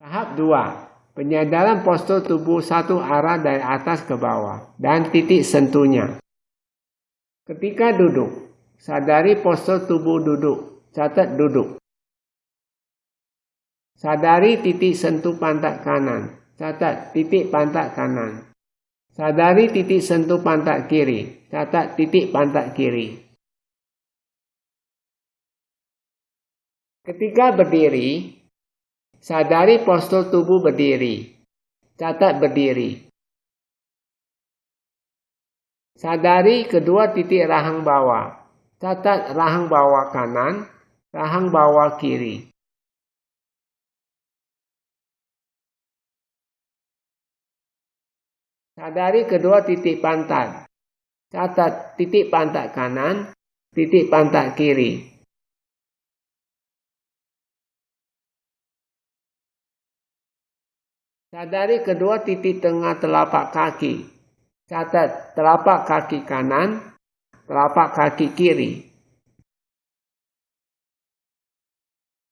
Tahap 2. Penyadaran postur tubuh satu arah dari atas ke bawah dan titik sentuhnya. Ketika duduk, sadari postur tubuh duduk. Catat duduk. Sadari titik sentuh pantat kanan. Catat titik pantat kanan. Sadari titik sentuh pantat kiri. Catat titik pantat kiri. Ketika berdiri, Sadari postur tubuh berdiri. Catat berdiri. Sadari kedua titik rahang bawah. Catat rahang bawah kanan, rahang bawah kiri. Sadari kedua titik pantat. Catat titik pantat kanan, titik pantat kiri. Sadari kedua titik tengah telapak kaki. Catat telapak kaki kanan, telapak kaki kiri.